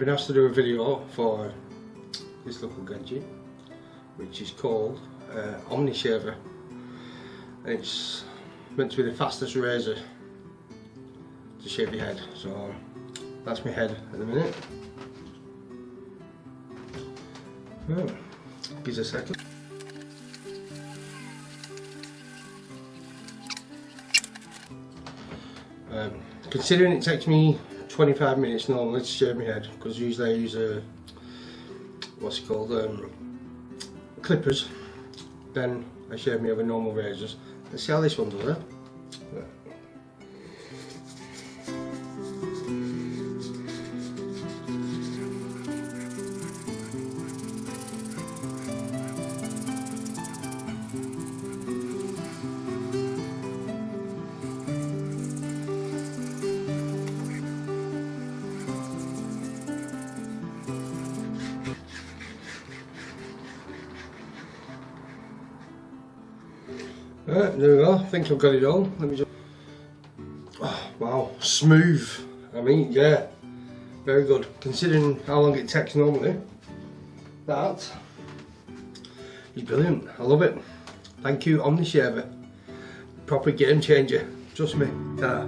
been asked to do a video for this little gadget which is called uh, Omni Shaver and it's meant to be the fastest razor to shave your head. So that's my head at the minute. Right. gives a second. Um, considering it takes me 25 minutes normally to shave my head because usually I use a what's it called um, clippers. Then I shave me with normal razors. Let's see how this one does it Right, there we go. I think I've got it all. Let me just. Oh, wow, smooth. I mean, yeah, very good. Considering how long it takes normally, that is brilliant. I love it. Thank you, Omni Shaver. Proper game changer. Trust me. Ta